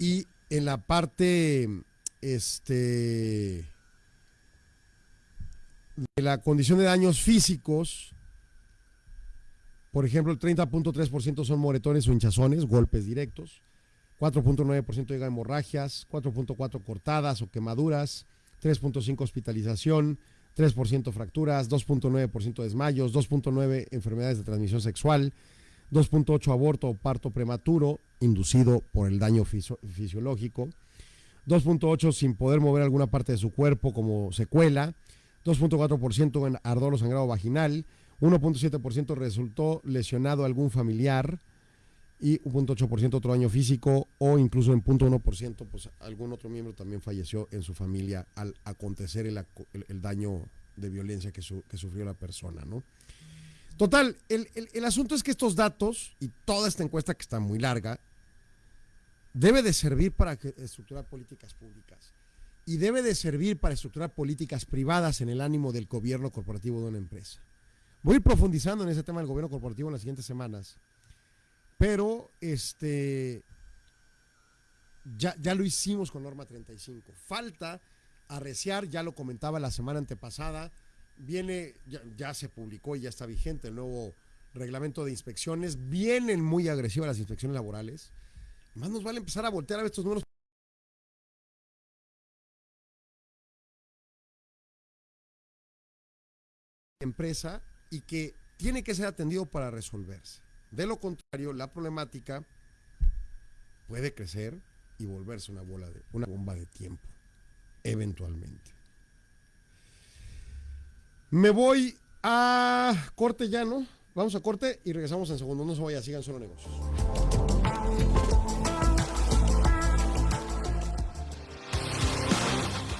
Y en la parte, este de la condición de daños físicos, por ejemplo, el 30.3% son moretones o hinchazones, golpes directos, 4.9% llega a hemorragias, 4.4% cortadas o quemaduras, 3.5% hospitalización, 3% fracturas, 2.9% desmayos, 2.9% enfermedades de transmisión sexual, 2.8 aborto o parto prematuro inducido por el daño fisiológico, 2.8 sin poder mover alguna parte de su cuerpo como secuela, 2.4% en ardor o sangrado vaginal, 1.7% resultó lesionado algún familiar y 1.8% otro daño físico o incluso en 0.1% pues algún otro miembro también falleció en su familia al acontecer el, daño de violencia que, que, sufrió la persona, ¿no? Total, el, el asunto es que estos datos y toda esta encuesta que está muy larga debe de servir para estructurar políticas públicas y debe de servir para estructurar políticas privadas en el ánimo del gobierno corporativo de una empresa. Voy profundizando en ese tema del gobierno corporativo en las siguientes semanas, pero este ya, ya lo hicimos con norma 35. Falta arreciar, ya lo comentaba la semana antepasada, viene, ya, se publicó y ya está vigente el nuevo reglamento de inspecciones, vienen muy agresivas las inspecciones laborales. Más nos vale empezar a voltear a ver estos números. Empresa y que tiene que ser atendido para resolverse. De lo contrario, la problemática puede crecer y volverse una bola de una bomba de tiempo eventualmente. Me voy a corte ya, ¿no? Vamos a corte y regresamos en segundo. No se vaya, sigan solo negocios.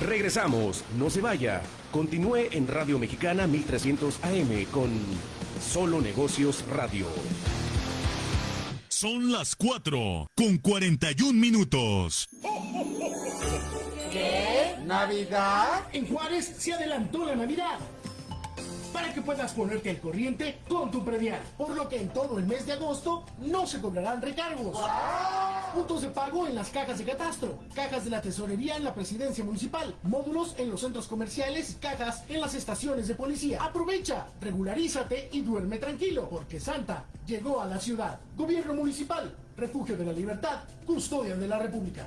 Regresamos, no se vaya. Continúe en Radio Mexicana 1300 AM con Solo Negocios Radio. Son las 4 con 41 minutos. ¿Qué? ¿Navidad? En Juárez se adelantó la Navidad para que puedas ponerte al corriente con tu predial. Por lo que en todo el mes de agosto no se cobrarán recargos. Puntos de pago en las cajas de catastro, cajas de la tesorería en la presidencia municipal, módulos en los centros comerciales, cajas en las estaciones de policía. Aprovecha, regularízate y duerme tranquilo, porque Santa llegó a la ciudad. Gobierno municipal, refugio de la libertad, custodia de la República.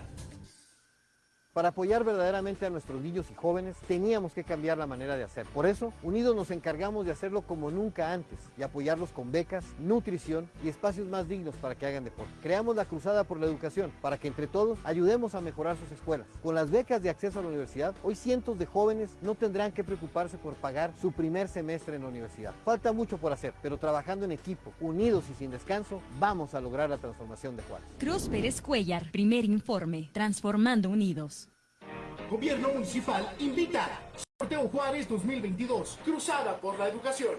Para apoyar verdaderamente a nuestros niños y jóvenes, teníamos que cambiar la manera de hacer. Por eso, unidos nos encargamos de hacerlo como nunca antes y apoyarlos con becas, nutrición y espacios más dignos para que hagan deporte. Creamos la Cruzada por la Educación para que entre todos ayudemos a mejorar sus escuelas. Con las becas de acceso a la universidad, hoy cientos de jóvenes no tendrán que preocuparse por pagar su primer semestre en la universidad. Falta mucho por hacer, pero trabajando en equipo, unidos y sin descanso, vamos a lograr la transformación de Juárez. Cruz Pérez Cuellar, primer informe, Transformando Unidos. Gobierno Municipal invita. Sorteo Juárez 2022. Cruzada por la educación.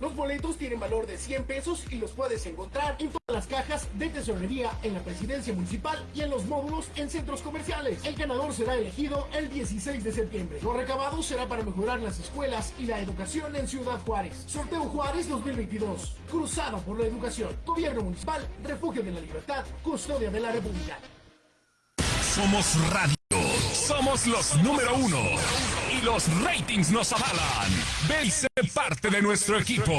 Los boletos tienen valor de 100 pesos y los puedes encontrar en todas las cajas de tesorería en la presidencia municipal y en los módulos en centros comerciales. El ganador será elegido el 16 de septiembre. Lo recabado será para mejorar las escuelas y la educación en Ciudad Juárez. Sorteo Juárez 2022. Cruzado por la educación. Gobierno municipal, refugio de la libertad, custodia de la República. Somos radio. Somos los número uno. Los ratings nos avalan. Ve y parte de nuestro equipo.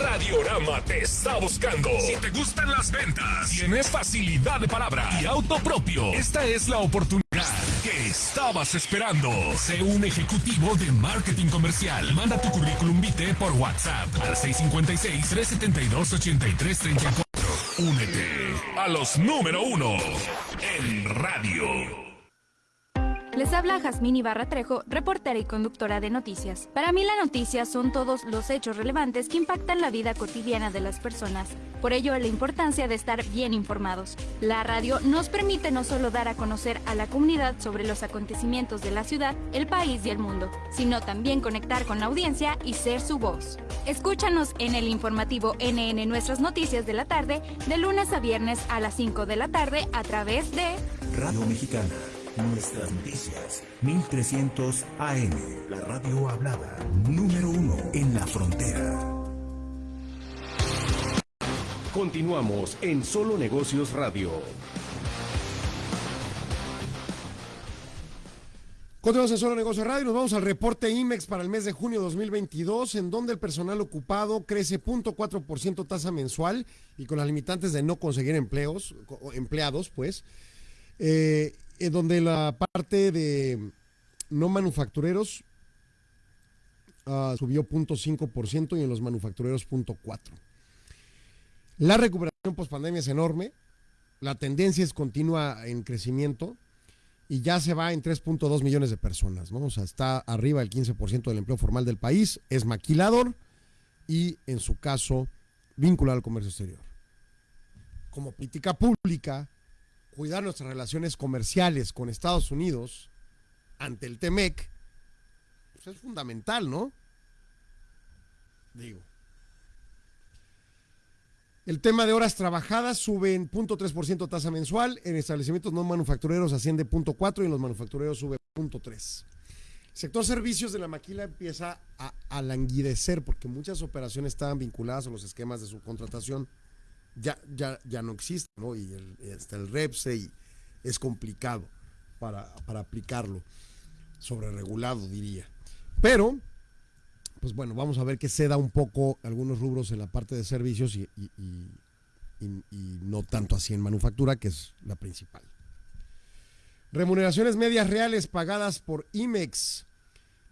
Radiorama te está buscando. Si te gustan las ventas, tienes facilidad de palabra y auto propio, esta es la oportunidad que estabas esperando. Sé un ejecutivo de marketing comercial. Manda tu currículum vitae por WhatsApp al 656-372-8334. Únete a los número uno en radio. Les habla Jazmín Ibarra Trejo, reportera y conductora de noticias. Para mí la noticia son todos los hechos relevantes que impactan la vida cotidiana de las personas. Por ello la importancia de estar bien informados. La radio nos permite no solo dar a conocer a la comunidad sobre los acontecimientos de la ciudad, el país y el mundo, sino también conectar con la audiencia y ser su voz. Escúchanos en el informativo NN Nuestras Noticias de la tarde, de lunes a viernes a las 5 de la tarde a través de Radio Mexicana Nuestras noticias, 1300 AM, la radio hablada, número uno en la frontera. Continuamos en Solo Negocios Radio. Continuamos en Solo Negocios Radio. Nos vamos al reporte IMEX para el mes de junio 2022, en donde el personal ocupado crece 0.4% tasa mensual y con las limitantes de no conseguir empleos, empleados, pues. Eh, en donde la parte de no manufactureros ah, subió 0.5% y en los manufactureros 0.4%. La recuperación post pandemia es enorme, la tendencia es continua en crecimiento y ya se va en 3.2 millones de personas, ¿no? O sea, está arriba del 15% del empleo formal del país, es maquilador y en su caso vinculado al comercio exterior. Como política pública, cuidar nuestras relaciones comerciales con Estados Unidos ante el TEMEC pues es fundamental, ¿no? Digo. El tema de horas trabajadas sube en 0.3% tasa mensual, en establecimientos no manufactureros asciende 0.4 y en los manufactureros sube 0.3. El sector servicios de la maquila empieza a, languidecer porque muchas operaciones estaban vinculadas a los esquemas de subcontratación. Ya, ya, ya no existen, ¿no? Y hasta el REPSE y es complicado para, para aplicarlo, sobre regulado diría. Pero pues bueno, vamos a ver que ceda un poco algunos rubros en la parte de servicios y, y, y, y, no tanto así en manufactura, que es la principal. Remuneraciones medias reales pagadas por IMEX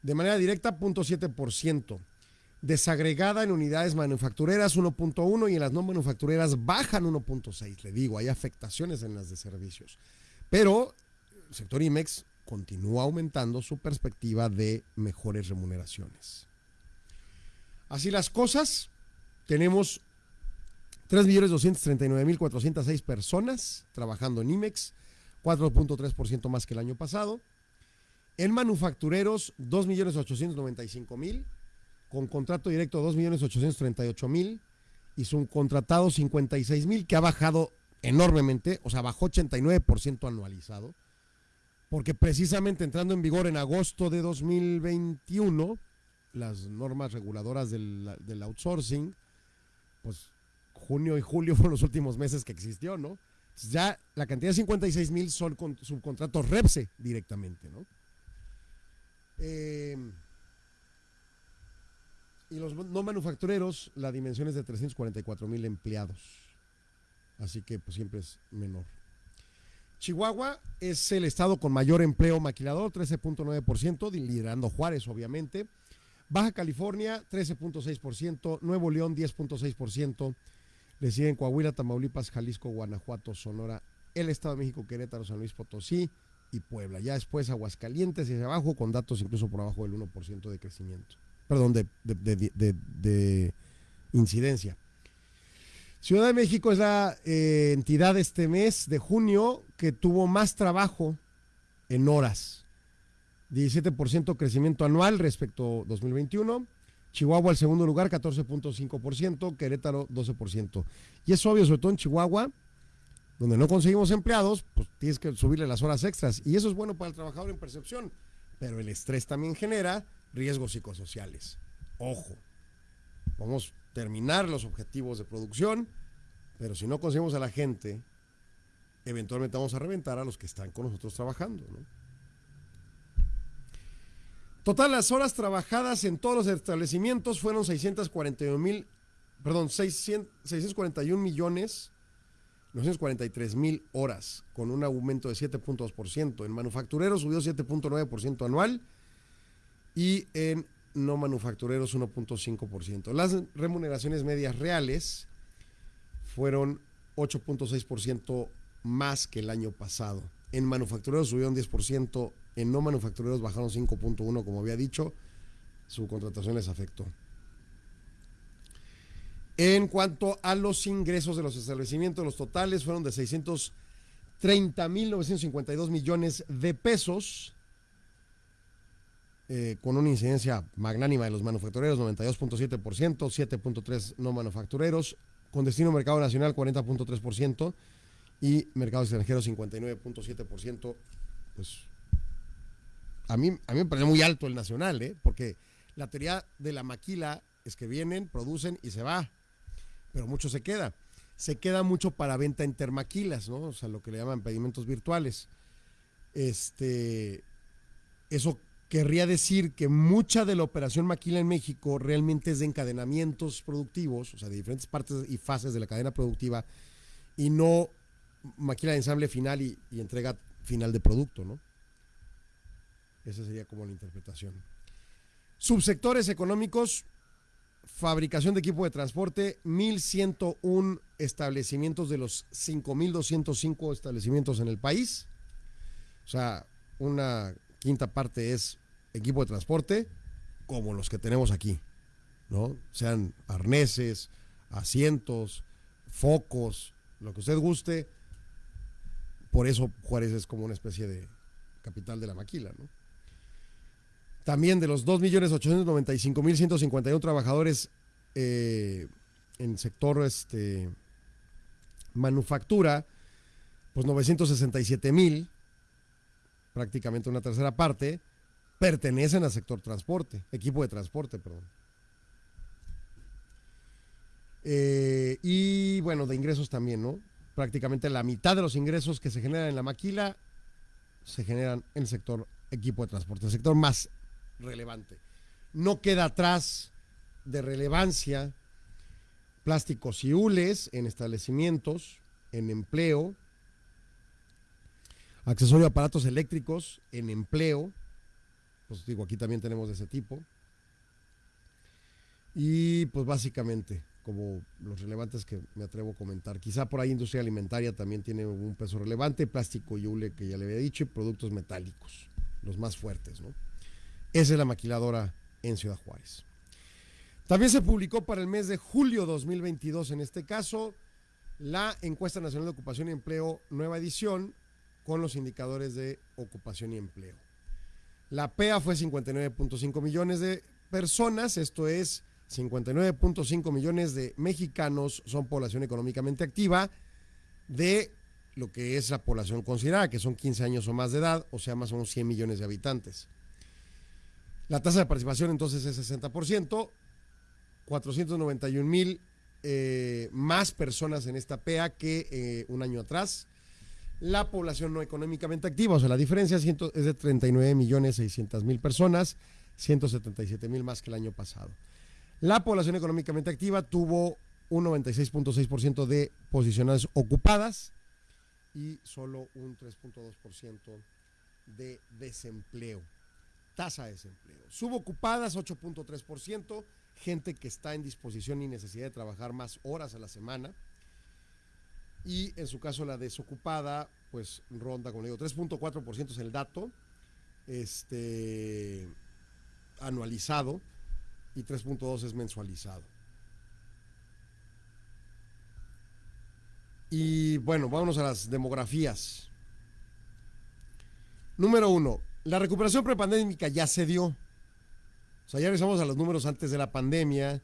de manera directa 0.7%, desagregada en unidades manufactureras 1.1 y en las no manufactureras bajan 1.6. Le digo, hay afectaciones en las de servicios. Pero el sector IMEX continúa aumentando su perspectiva de mejores remuneraciones. Así las cosas, tenemos 3.239.406 personas trabajando en IMEX, 4.3% más que el año pasado. En manufactureros, 2.895.000, con contrato directo 2.838.000 y subcontratado 56.000, que ha bajado enormemente, o sea, bajó 89% anualizado, porque precisamente entrando en vigor en agosto de 2021, las normas reguladoras del, outsourcing, pues junio y julio fueron los últimos meses que existió, ¿no? Ya la cantidad de 56 mil son con, subcontratos REPSE directamente, ¿no? Eh, y los no manufactureros, la dimensión es de 344 mil empleados. Así que pues siempre es menor. Chihuahua es el estado con mayor empleo maquilador, 13.9%, liderando Juárez, obviamente. Baja California, 13.6%, Nuevo León, 10.6%, le siguen Coahuila, Tamaulipas, Jalisco, Guanajuato, Sonora, el Estado de México, Querétaro, San Luis Potosí y Puebla. Ya después Aguascalientes y hacia abajo, con datos incluso por abajo del 1% de crecimiento. Perdón, de, de, de, de, incidencia. Ciudad de México es la eh, entidad este mes de junio que tuvo más trabajo en horas 17% crecimiento anual respecto a 2021. Chihuahua el segundo lugar, 14.5%, Querétaro 12%. Y es obvio, sobre todo en Chihuahua, donde no conseguimos empleados, pues tienes que subirle las horas extras. Y eso es bueno para el trabajador en percepción, pero el estrés también genera riesgos psicosociales. Ojo, vamos a terminar los objetivos de producción, pero si no conseguimos a la gente, eventualmente vamos a reventar a los que están con nosotros trabajando, ¿no? Total, las horas trabajadas en todos los establecimientos fueron 641 mil, perdón, 600, 641 millones 943 mil horas, con un aumento de 7.2%. En manufactureros subió 7.9% anual y en no manufactureros 1.5%. Las remuneraciones medias reales fueron 8.6% más que el año pasado. En manufactureros subieron 10%, en no manufactureros bajaron 5.1, como había dicho, su contratación les afectó. En cuanto a los ingresos de los establecimientos, los totales fueron de 630.952 millones de pesos, eh, con una incidencia magnánima de los manufactureros, 92.7%, 7.3% no manufactureros, con destino mercado nacional 40.3% y mercado extranjero 59.7%, pues a mí, a mí me parece muy alto el nacional, ¿eh? porque la teoría de la maquila es que vienen, producen y se va, pero mucho se queda. Se queda mucho para venta intermaquilas, ¿no? O sea, lo que le llaman pedimentos virtuales. Este, eso querría decir que mucha de la operación maquila en México realmente es de encadenamientos productivos, o sea, de diferentes partes y fases de la cadena productiva, y no maquila de ensamble final y, entrega final de producto, ¿no? Esa sería como la interpretación. Subsectores económicos, fabricación de equipo de transporte, 1.101 establecimientos de los 5.205 establecimientos en el país. O sea, una quinta parte es equipo de transporte, como los que tenemos aquí, ¿no? Sean arneses, asientos, focos, lo que usted guste. Por eso Juárez es como una especie de capital de la maquila, ¿no? También de los 2.895.151 trabajadores eh, en sector este, manufactura, pues 967.000, prácticamente una tercera parte, pertenecen al sector transporte, equipo de transporte, perdón. Eh, y bueno, de ingresos también, ¿no? Prácticamente la mitad de los ingresos que se generan en la maquila se generan en el sector equipo de transporte, el sector más relevante. No queda atrás de relevancia plásticos y hules en establecimientos, en empleo, accesorio a aparatos eléctricos en empleo, pues digo, aquí también tenemos de ese tipo. Y pues básicamente, como los relevantes que me atrevo a comentar. Quizá por ahí industria alimentaria también tiene un peso relevante, plástico y hule que ya le había dicho, y productos metálicos, los más fuertes, ¿no? Esa es la maquiladora en Ciudad Juárez. También se publicó para el mes de julio 2022, en este caso, la encuesta nacional de ocupación y empleo, nueva edición, con los indicadores de ocupación y empleo. La PEA fue 59.5 millones de personas, esto es 59.5 millones de mexicanos son población económicamente activa de lo que es la población considerada, que son 15 años o más de edad, o sea, más o menos 100 millones de habitantes. La tasa de participación entonces es 60%, 491 mil eh, más personas en esta PEA que eh, un año atrás. La población no económicamente activa, o sea, la diferencia es de 39 millones 600 mil personas, 177 mil más que el año pasado. La población económicamente activa tuvo un 96.6% de posiciones ocupadas y solo un 3.2% de desempleo tasa de desempleo. Subocupadas 8.3%, gente que está en disposición y necesidad de trabajar más horas a la semana. Y en su caso la desocupada, pues ronda, como digo, 3.4% es el dato este, anualizado y 3.2 es mensualizado. Y bueno, vámonos a las demografías. Número uno, la recuperación prepandémica ya se dio. O sea, ya regresamos a los números antes de la pandemia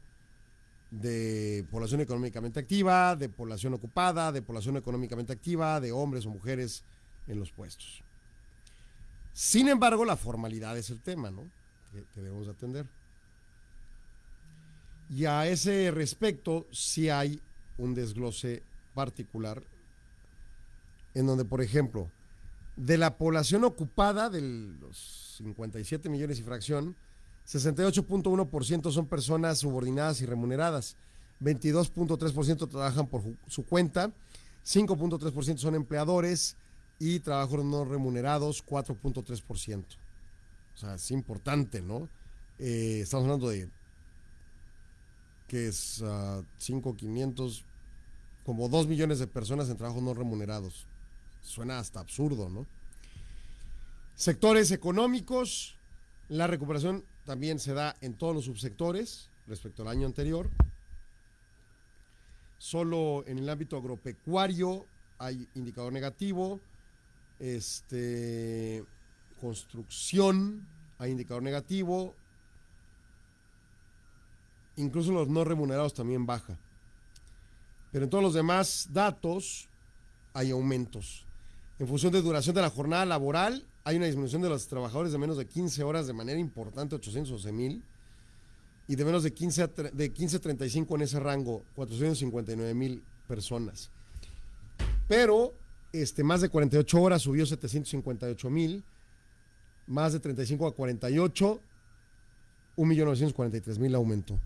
de población económicamente activa, de población ocupada, de población económicamente activa, de hombres o mujeres en los puestos. Sin embargo, la formalidad es el tema, ¿no? Que, que debemos atender. Y a ese respecto, sí hay un desglose particular en donde, por ejemplo, de la población ocupada, de los 57 millones y fracción, 68.1% son personas subordinadas y remuneradas, 22.3% trabajan por su cuenta, 5.3% son empleadores y trabajos no remunerados, 4.3%. O sea, es importante, ¿no? Eh, estamos hablando de que es uh, ah, 5.500, como 2 millones de personas en trabajos no remunerados suena hasta absurdo, ¿no? Sectores económicos, la recuperación también se da en todos los subsectores respecto al año anterior. Solo en el ámbito agropecuario hay indicador negativo. Este construcción hay indicador negativo. Incluso los no remunerados también baja. Pero en todos los demás datos hay aumentos. En función de duración de la jornada laboral, hay una disminución de los trabajadores de menos de 15 horas de manera importante, 811 mil, y de menos de 15 de 15 a 35 en ese rango, 459 mil personas. Pero este, más de 48 horas subió 758 mil, más de 35 a 48, 1.943.000 aumentó. O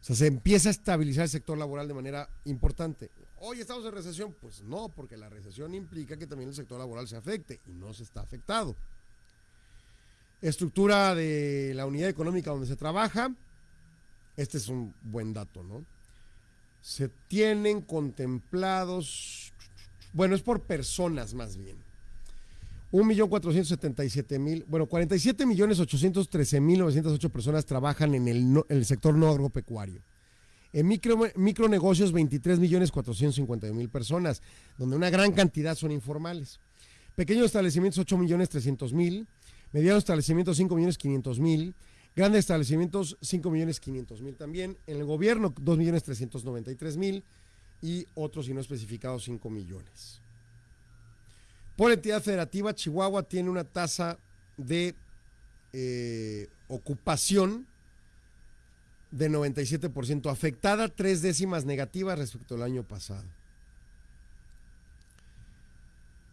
sea, se empieza a estabilizar el sector laboral de manera importante. Hoy estamos en recesión. Pues no, porque la recesión implica que también el sector laboral se afecte y no se está afectado. Estructura de la unidad económica donde se trabaja. Este es un buen dato, ¿no? Se tienen contemplados, bueno, es por personas más bien. 1.477.000, bueno, 47.813.908 personas trabajan en el, el sector no agropecuario. En micro, micronegocios, 23.451.000 personas, donde una gran cantidad son informales. Pequeños establecimientos, 8.300.000. Medianos establecimientos, 5.500.000. Grandes establecimientos, 5.500.000 también. En el gobierno, 2.393.000. Y otros, y no especificados, 5 millones. Por entidad federativa, Chihuahua tiene una tasa de eh, ocupación de 97%, afectada tres décimas negativas respecto al año pasado.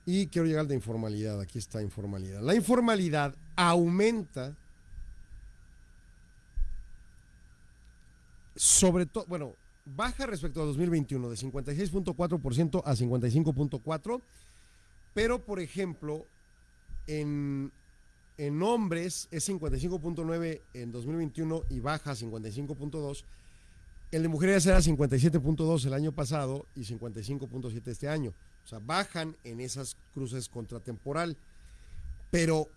Y quiero llegar al de informalidad, aquí está informalidad. La informalidad aumenta sobre todo, bueno, baja respecto a 2021 de 56.4% a 55.4%, pero por ejemplo, en, en hombres es 55.9 en 2021 y baja a 55.2. El de mujeres era 57.2 el año pasado y 55.7 este año. O sea, bajan en esas cruces contratemporal. Pero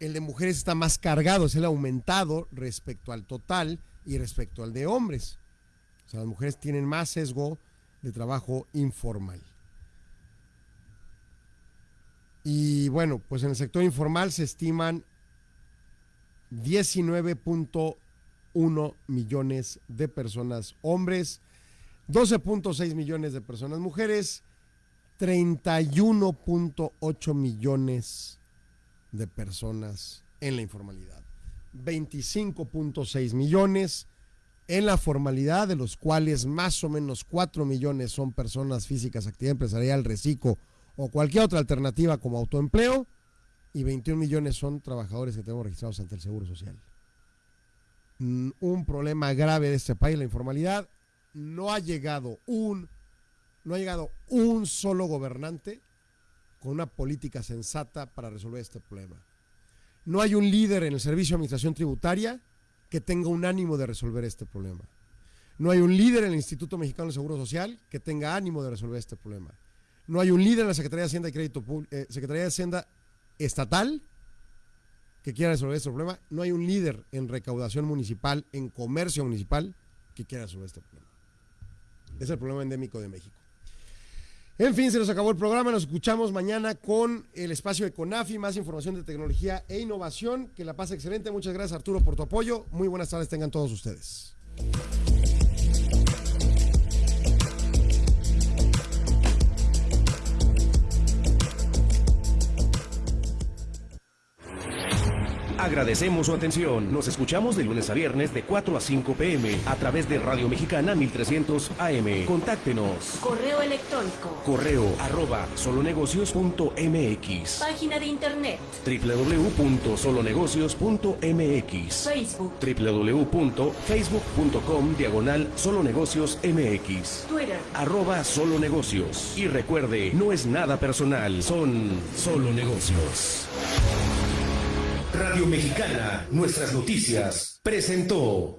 el de mujeres está más cargado, es el aumentado respecto al total y respecto al de hombres. O sea, las mujeres tienen más sesgo de trabajo informal. Y bueno, pues en el sector informal se estiman 19.1 millones de personas hombres, 12.6 millones de personas mujeres, 31.8 millones de personas en la informalidad, 25.6 millones en la formalidad, de los cuales más o menos 4 millones son personas físicas, actividad empresarial, reciclo o cualquier otra alternativa como autoempleo, y 21 millones son trabajadores que tenemos registrados ante el Seguro Social. Mm, Un problema grave de este país, la informalidad. No ha llegado un, no ha llegado un solo gobernante con una política sensata para resolver este problema. No hay un líder en el Servicio de Administración Tributaria que tenga un ánimo de resolver este problema. No hay un líder en el Instituto Mexicano del Seguro Social que tenga ánimo de resolver este problema. No hay un líder en la Secretaría de Hacienda y Crédito Público, eh, Secretaría de Hacienda estatal que quiera resolver este problema. No hay un líder en recaudación municipal, en comercio municipal, que quiera resolver este problema. Es el problema endémico de México. En fin, se nos acabó el programa. Nos escuchamos mañana con el espacio de CONAFI, más información de tecnología e innovación. Que la pase excelente. Muchas gracias, Arturo, por tu apoyo. Muy buenas tardes tengan todos ustedes. Agradecemos su atención. Nos escuchamos de lunes a viernes de 4 a 5 pm a través de Radio Mexicana 1300 AM. Contáctenos. Correo electrónico. Correo arroba solonegocios.mx. Página de internet. www.solonegocios.mx. Facebook. www.facebook.com diagonal solonegocios mx. Twitter. Arroba solo negocios. Y recuerde, no es nada personal, son solo negocios. Radio Mexicana, nuestras noticias, presentó.